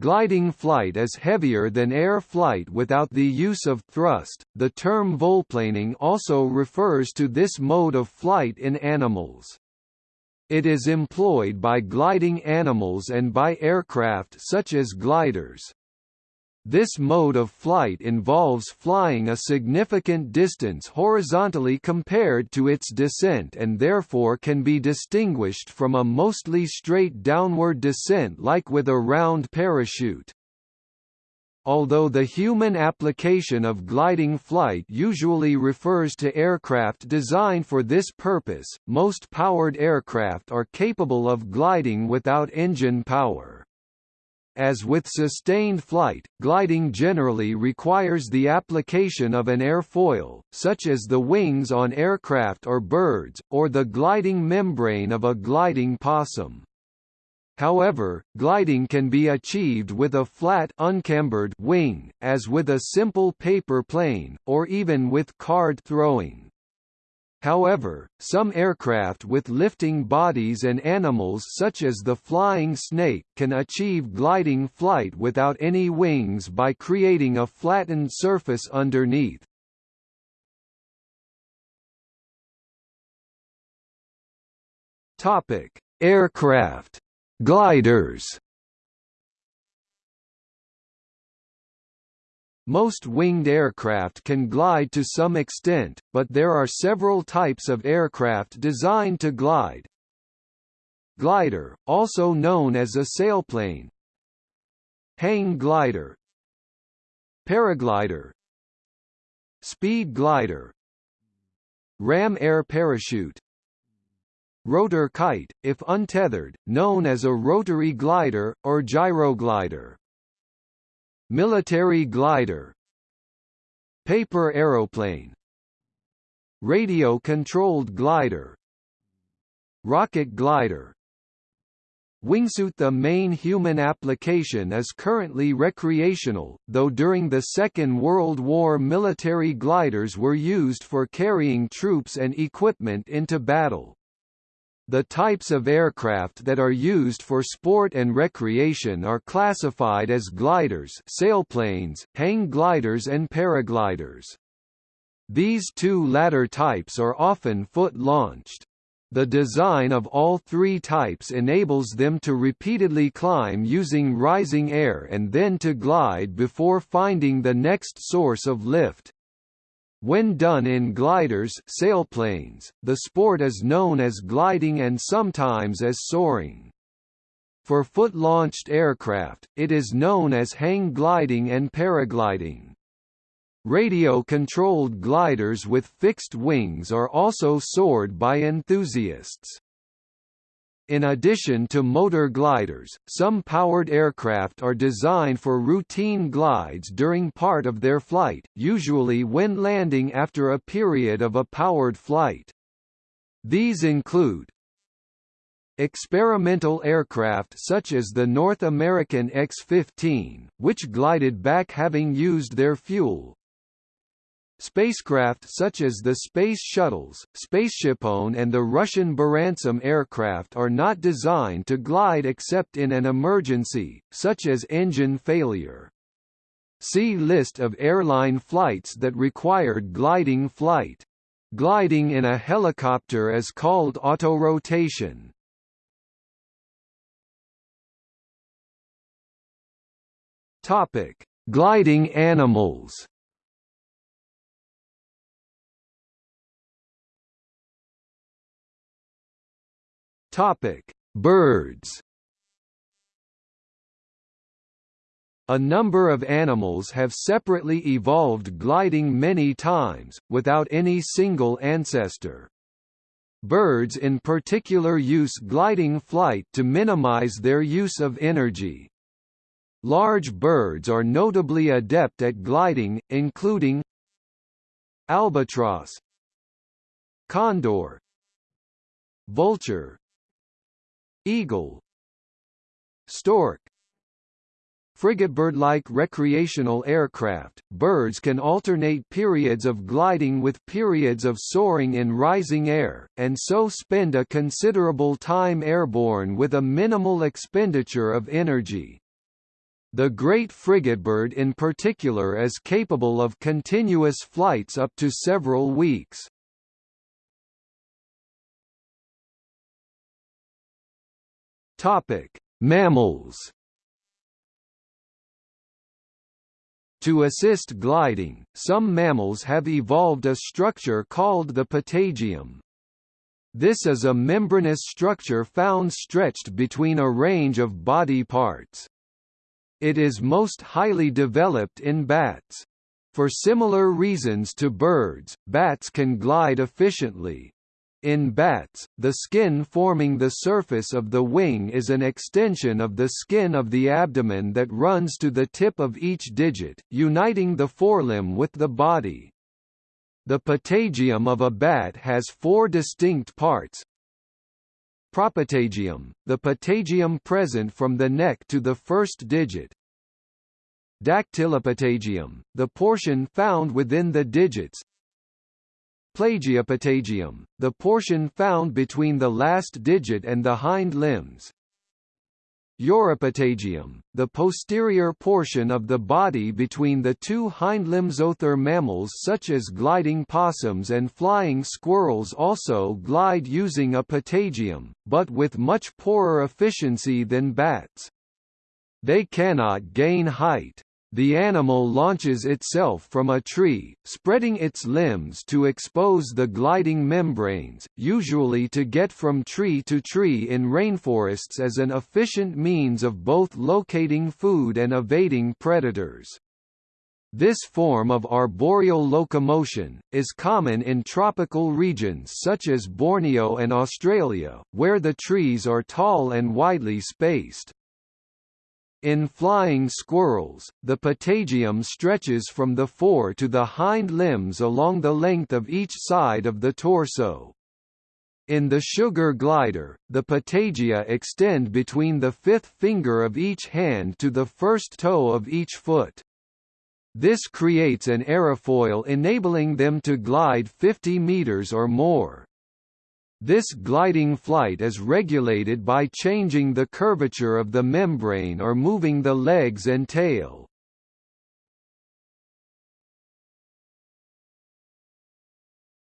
gliding flight is heavier than air flight without the use of thrust. The term volplaning also refers to this mode of flight in animals. It is employed by gliding animals and by aircraft such as gliders. This mode of flight involves flying a significant distance horizontally compared to its descent and therefore can be distinguished from a mostly straight downward descent like with a round parachute. Although the human application of gliding flight usually refers to aircraft designed for this purpose, most powered aircraft are capable of gliding without engine power. As with sustained flight, gliding generally requires the application of an airfoil, such as the wings on aircraft or birds, or the gliding membrane of a gliding possum. However, gliding can be achieved with a flat uncambered wing, as with a simple paper plane, or even with card throwing. However, some aircraft with lifting bodies and animals such as the flying snake can achieve gliding flight without any wings by creating a flattened surface underneath. Topic: Aircraft gliders Most winged aircraft can glide to some extent, but there are several types of aircraft designed to glide. Glider, also known as a sailplane. Hang glider. Paraglider. Speed glider. Ram air parachute. Rotor kite, if untethered, known as a rotary glider, or gyroglider Military glider Paper aeroplane Radio-controlled glider Rocket glider Wingsuit The main human application is currently recreational, though during the Second World War military gliders were used for carrying troops and equipment into battle. The types of aircraft that are used for sport and recreation are classified as gliders sailplanes, hang gliders and paragliders. These two latter types are often foot-launched. The design of all three types enables them to repeatedly climb using rising air and then to glide before finding the next source of lift. When done in gliders sailplanes, the sport is known as gliding and sometimes as soaring. For foot-launched aircraft, it is known as hang gliding and paragliding. Radio-controlled gliders with fixed wings are also soared by enthusiasts. In addition to motor gliders, some powered aircraft are designed for routine glides during part of their flight, usually when landing after a period of a powered flight. These include Experimental aircraft such as the North American X-15, which glided back having used their fuel, Spacecraft such as the Space Shuttles, SpaceshipOne and the Russian Buran some aircraft are not designed to glide except in an emergency, such as engine failure. See list of airline flights that required gliding flight. Gliding in a helicopter is called autorotation. Topic: Gliding animals. Topic: Birds. A number of animals have separately evolved gliding many times, without any single ancestor. Birds in particular use gliding flight to minimize their use of energy. Large birds are notably adept at gliding, including albatross, condor, vulture, Eagle Stork Frigatebird-like recreational aircraft, birds can alternate periods of gliding with periods of soaring in rising air, and so spend a considerable time airborne with a minimal expenditure of energy. The great frigatebird in particular is capable of continuous flights up to several weeks. Topic: Mammals. To assist gliding, some mammals have evolved a structure called the patagium. This is a membranous structure found stretched between a range of body parts. It is most highly developed in bats. For similar reasons to birds, bats can glide efficiently. In bats, the skin forming the surface of the wing is an extension of the skin of the abdomen that runs to the tip of each digit, uniting the forelimb with the body. The patagium of a bat has four distinct parts, Propatagium, the patagium present from the neck to the first digit. Dactylopatagium, the portion found within the digits. Plagiopatagium, the portion found between the last digit and the hind limbs. Uropatagium, the posterior portion of the body between the two hindlimbs. Other mammals such as gliding possums and flying squirrels also glide using a patagium, but with much poorer efficiency than bats. They cannot gain height. The animal launches itself from a tree, spreading its limbs to expose the gliding membranes, usually to get from tree to tree in rainforests as an efficient means of both locating food and evading predators. This form of arboreal locomotion, is common in tropical regions such as Borneo and Australia, where the trees are tall and widely spaced. In flying squirrels, the patagium stretches from the fore to the hind limbs along the length of each side of the torso. In the sugar glider, the patagia extend between the fifth finger of each hand to the first toe of each foot. This creates an aerofoil enabling them to glide 50 meters or more. This gliding flight is regulated by changing the curvature of the membrane or moving the legs and tail.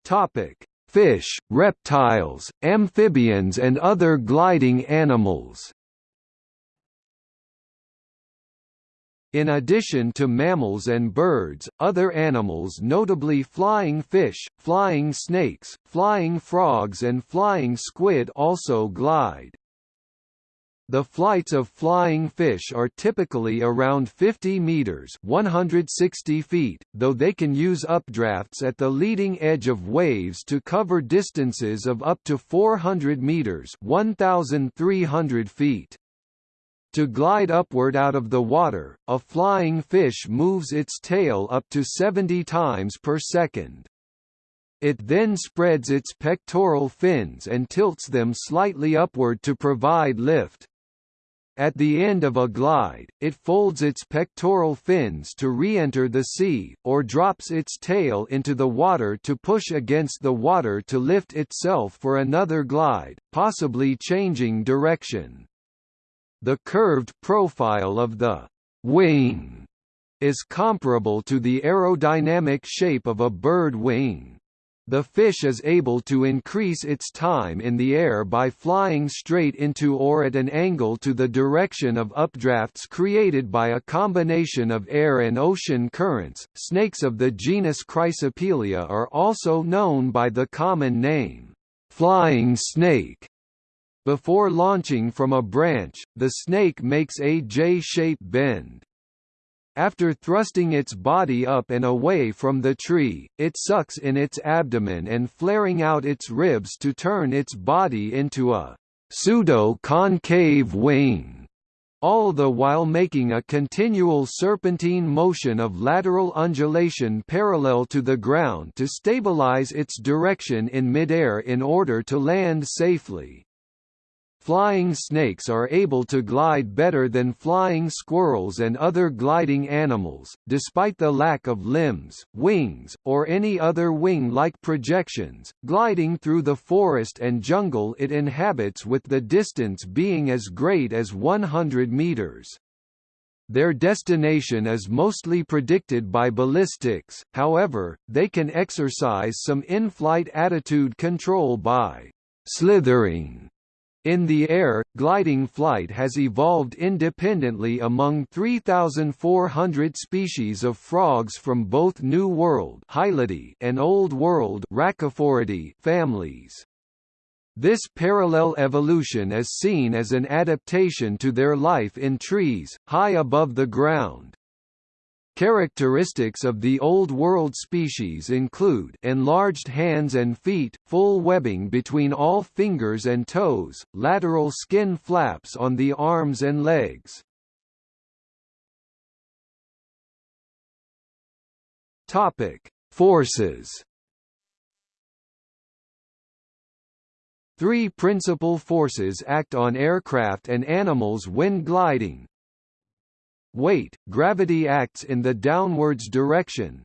Topic: Fish, reptiles, amphibians and other gliding animals. In addition to mammals and birds, other animals notably flying fish, flying snakes, flying frogs and flying squid also glide. The flights of flying fish are typically around 50 meters (160 feet), though they can use updrafts at the leading edge of waves to cover distances of up to 400 meters (1,300 feet). To glide upward out of the water, a flying fish moves its tail up to 70 times per second. It then spreads its pectoral fins and tilts them slightly upward to provide lift. At the end of a glide, it folds its pectoral fins to re-enter the sea, or drops its tail into the water to push against the water to lift itself for another glide, possibly changing direction. The curved profile of the wing is comparable to the aerodynamic shape of a bird wing. The fish is able to increase its time in the air by flying straight into or at an angle to the direction of updrafts created by a combination of air and ocean currents. Snakes of the genus Chrysopelea are also known by the common name, flying snake, before launching from a branch, the snake makes a J-shape bend. After thrusting its body up and away from the tree, it sucks in its abdomen and flaring out its ribs to turn its body into a pseudo-concave wing, all the while making a continual serpentine motion of lateral undulation parallel to the ground to stabilize its direction in midair in order to land safely. Flying snakes are able to glide better than flying squirrels and other gliding animals, despite the lack of limbs, wings, or any other wing-like projections, gliding through the forest and jungle it inhabits with the distance being as great as 100 meters. their destination is mostly predicted by ballistics, however, they can exercise some in-flight attitude control by «slithering» In the air, gliding flight has evolved independently among 3,400 species of frogs from both New World and Old World families. This parallel evolution is seen as an adaptation to their life in trees, high above the ground. Characteristics of the Old World species include enlarged hands and feet, full webbing between all fingers and toes, lateral skin flaps on the arms and legs. Topic: Forces. Three principal forces act on aircraft and animals when gliding, Weight, gravity acts in the downwards direction.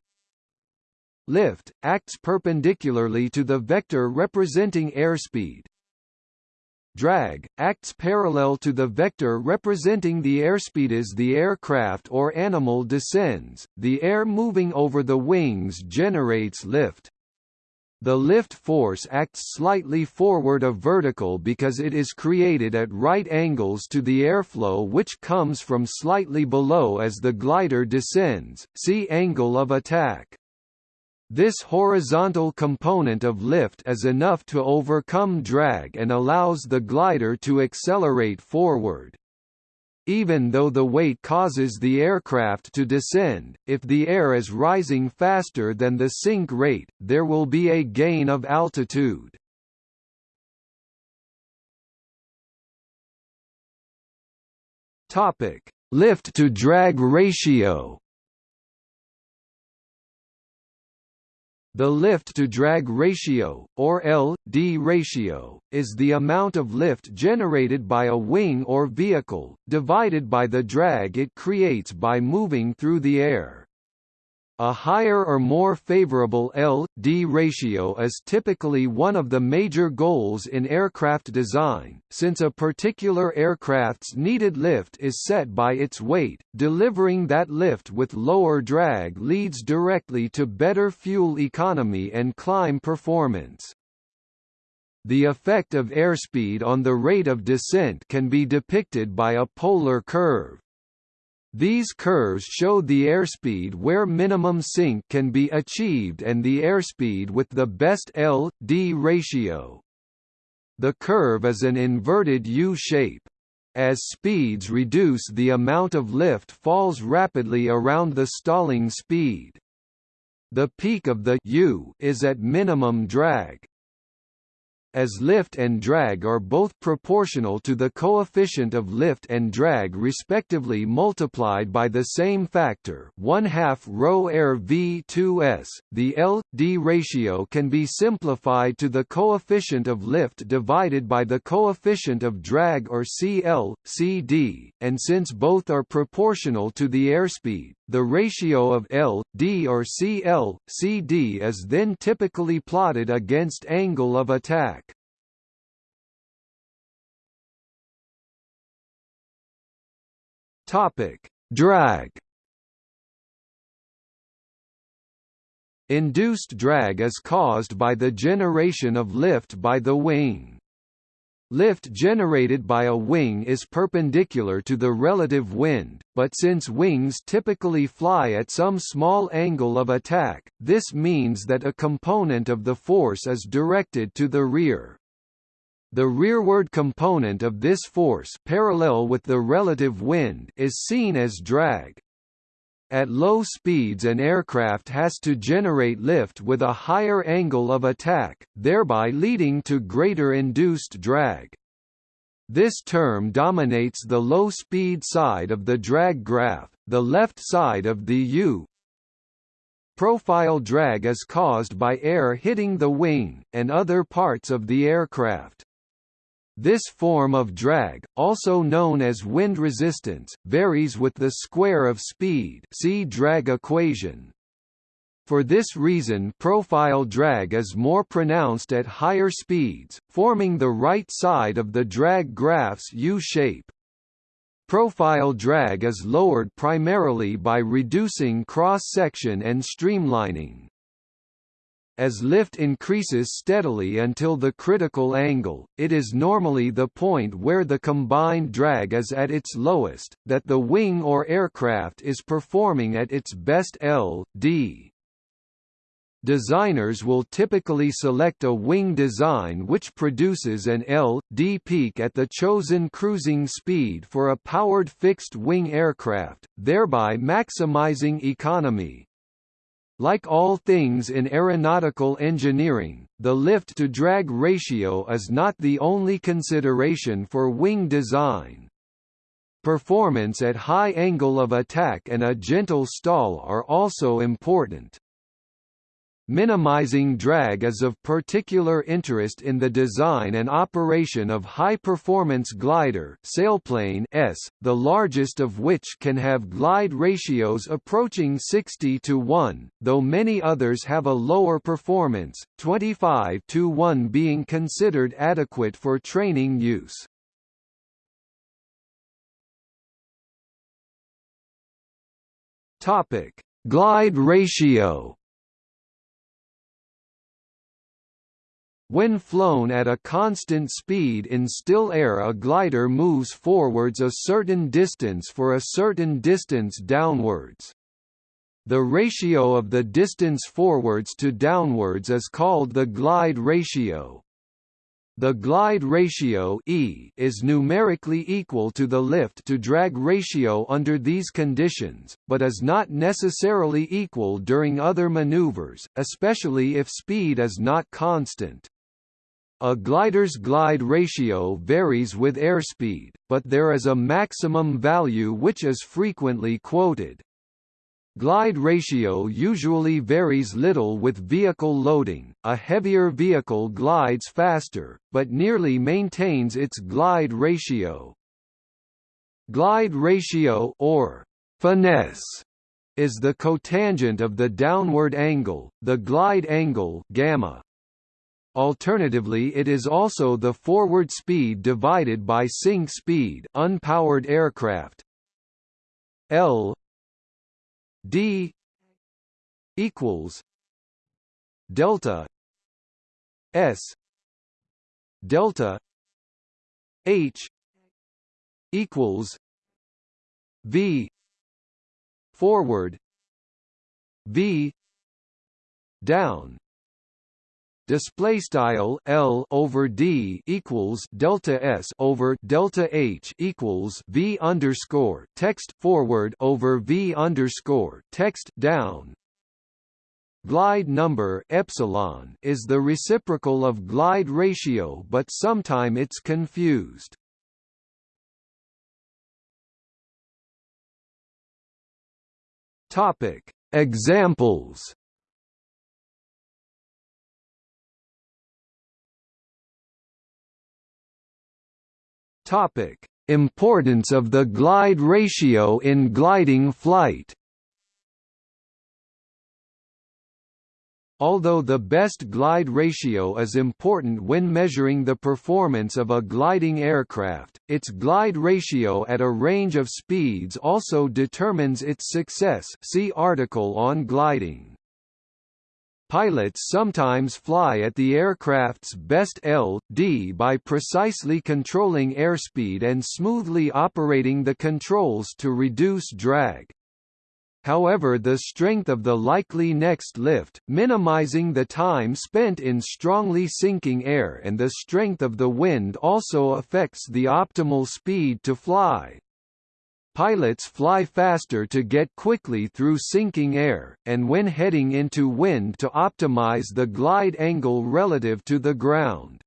Lift, acts perpendicularly to the vector representing airspeed. Drag, acts parallel to the vector representing the airspeed as the aircraft or animal descends, the air moving over the wings generates lift. The lift force acts slightly forward of vertical because it is created at right angles to the airflow which comes from slightly below as the glider descends, see angle of attack. This horizontal component of lift is enough to overcome drag and allows the glider to accelerate forward. Even though the weight causes the aircraft to descend, if the air is rising faster than the sink rate, there will be a gain of altitude. Topic: Lift to drag ratio. The lift-to-drag ratio, or L-D ratio, is the amount of lift generated by a wing or vehicle, divided by the drag it creates by moving through the air. A higher or more favorable L-D ratio is typically one of the major goals in aircraft design, since a particular aircraft's needed lift is set by its weight, delivering that lift with lower drag leads directly to better fuel economy and climb performance. The effect of airspeed on the rate of descent can be depicted by a polar curve. These curves show the airspeed where minimum sink can be achieved and the airspeed with the best L-D ratio. The curve is an inverted U-shape. As speeds reduce the amount of lift falls rapidly around the stalling speed. The peak of the U is at minimum drag as lift and drag are both proportional to the coefficient of lift and drag respectively multiplied by the same factor 1 half rho air v2s, the L-D ratio can be simplified to the coefficient of lift divided by the coefficient of drag or CL, CD, and since both are proportional to the airspeed, the ratio of L, D or CL, CD is then typically plotted against angle of attack. Topic: Drag. Induced drag is caused by the generation of lift by the wing. Lift generated by a wing is perpendicular to the relative wind, but since wings typically fly at some small angle of attack, this means that a component of the force is directed to the rear. The rearward component of this force parallel with the relative wind is seen as drag. At low speeds an aircraft has to generate lift with a higher angle of attack, thereby leading to greater induced drag. This term dominates the low-speed side of the drag graph, the left side of the U, Profile drag is caused by air hitting the wing, and other parts of the aircraft. This form of drag, also known as wind resistance, varies with the square of speed see drag equation. For this reason profile drag is more pronounced at higher speeds, forming the right side of the drag graph's U-shape. profile drag is lowered primarily by reducing cross-section and streamlining. As lift increases steadily until the critical angle, it is normally the point where the combined drag is at its lowest, that the wing or aircraft is performing at its best L, D. Designers will typically select a wing design which produces an L, D peak at the chosen cruising speed for a powered fixed-wing aircraft, thereby maximizing economy. Like all things in aeronautical engineering, the lift-to-drag ratio is not the only consideration for wing design. Performance at high angle of attack and a gentle stall are also important. Minimizing drag is of particular interest in the design and operation of high-performance glider sailplane S, the largest of which can have glide ratios approaching 60 to 1, though many others have a lower performance, 25 to 1 being considered adequate for training use. Glide ratio When flown at a constant speed in still air a glider moves forwards a certain distance for a certain distance downwards. The ratio of the distance forwards to downwards is called the glide ratio. The glide ratio e is numerically equal to the lift-to-drag ratio under these conditions, but is not necessarily equal during other maneuvers, especially if speed is not constant. A glider's glide ratio varies with airspeed, but there is a maximum value which is frequently quoted. Glide ratio usually varies little with vehicle loading, a heavier vehicle glides faster, but nearly maintains its glide ratio. Glide ratio or finesse is the cotangent of the downward angle, the glide angle gamma. Alternatively it is also the forward speed divided by sink speed unpowered aircraft. L D equals delta S delta H equals V forward V down display style L over D equals delta S over delta H equals V underscore text forward over V underscore text down Glide number epsilon is the reciprocal of glide ratio but sometime it's confused. Topic Examples Topic: Importance of the glide ratio in gliding flight. Although the best glide ratio is important when measuring the performance of a gliding aircraft, its glide ratio at a range of speeds also determines its success see article on gliding. Pilots sometimes fly at the aircraft's best L.D. by precisely controlling airspeed and smoothly operating the controls to reduce drag. However the strength of the likely next lift, minimizing the time spent in strongly sinking air and the strength of the wind also affects the optimal speed to fly. Pilots fly faster to get quickly through sinking air, and when heading into wind to optimize the glide angle relative to the ground.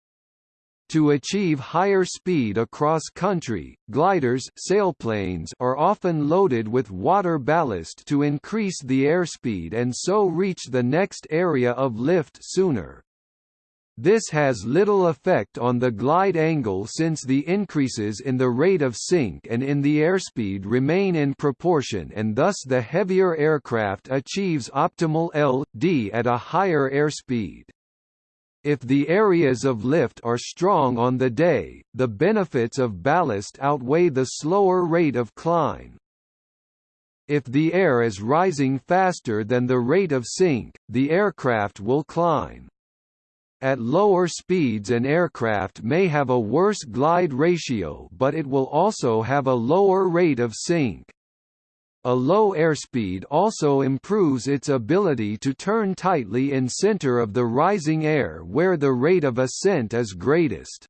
To achieve higher speed across country, gliders sailplanes are often loaded with water ballast to increase the airspeed and so reach the next area of lift sooner. This has little effect on the glide angle since the increases in the rate of sink and in the airspeed remain in proportion and thus the heavier aircraft achieves optimal L.D. at a higher airspeed. If the areas of lift are strong on the day, the benefits of ballast outweigh the slower rate of climb. If the air is rising faster than the rate of sink, the aircraft will climb. At lower speeds an aircraft may have a worse glide ratio but it will also have a lower rate of sink. A low airspeed also improves its ability to turn tightly in center of the rising air where the rate of ascent is greatest.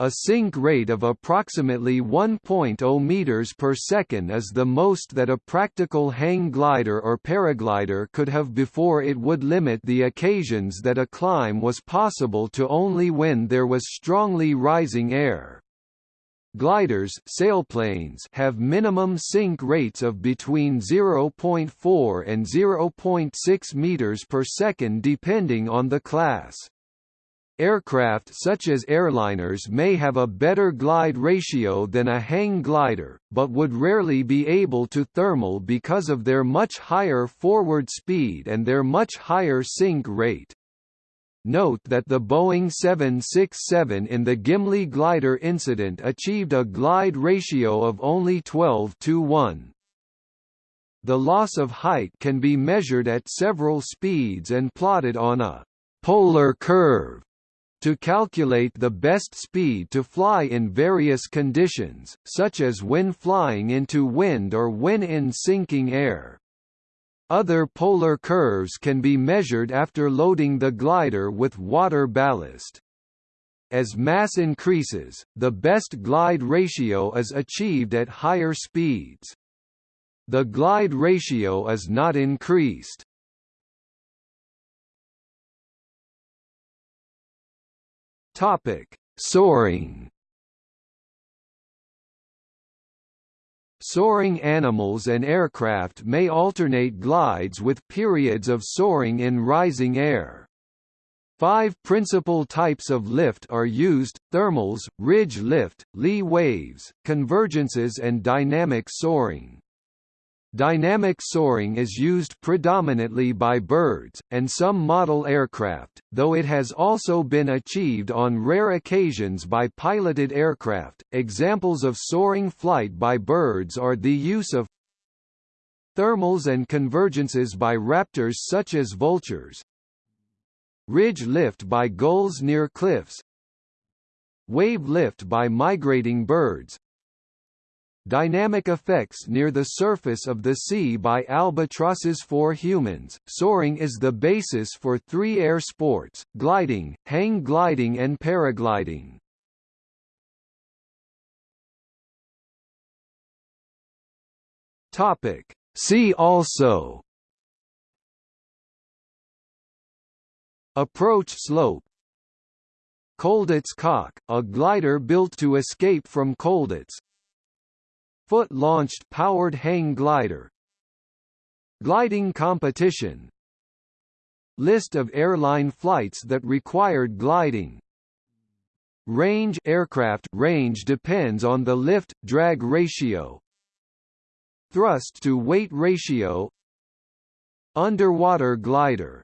A sink rate of approximately 1.0 meters per second is the most that a practical hang glider or paraglider could have before it would limit the occasions that a climb was possible to only when there was strongly rising air. Gliders sailplanes have minimum sink rates of between 0.4 and 0.6 meters per second depending on the class. Aircraft such as airliners may have a better glide ratio than a hang glider, but would rarely be able to thermal because of their much higher forward speed and their much higher sink rate. Note that the Boeing 767 in the Gimli glider incident achieved a glide ratio of only 12 to 1. The loss of height can be measured at several speeds and plotted on a polar curve to calculate the best speed to fly in various conditions, such as when flying into wind or when in sinking air. Other polar curves can be measured after loading the glider with water ballast. As mass increases, the best glide ratio is achieved at higher speeds. The glide ratio is not increased. Topic: Soaring Soaring animals and aircraft may alternate glides with periods of soaring in rising air. Five principal types of lift are used, thermals, ridge lift, lee waves, convergences and dynamic soaring. Dynamic soaring is used predominantly by birds, and some model aircraft, though it has also been achieved on rare occasions by piloted aircraft. Examples of soaring flight by birds are the use of thermals and convergences by raptors such as vultures, ridge lift by gulls near cliffs, wave lift by migrating birds, Dynamic effects near the surface of the sea by albatrosses for humans. Soaring is the basis for three air sports: gliding, hang gliding and paragliding. Topic: See also Approach slope Colditz cock, a glider built to escape from Colditz Foot-launched powered hang glider Gliding competition List of airline flights that required gliding. Range aircraft range depends on the lift-drag ratio. Thrust to weight ratio. Underwater glider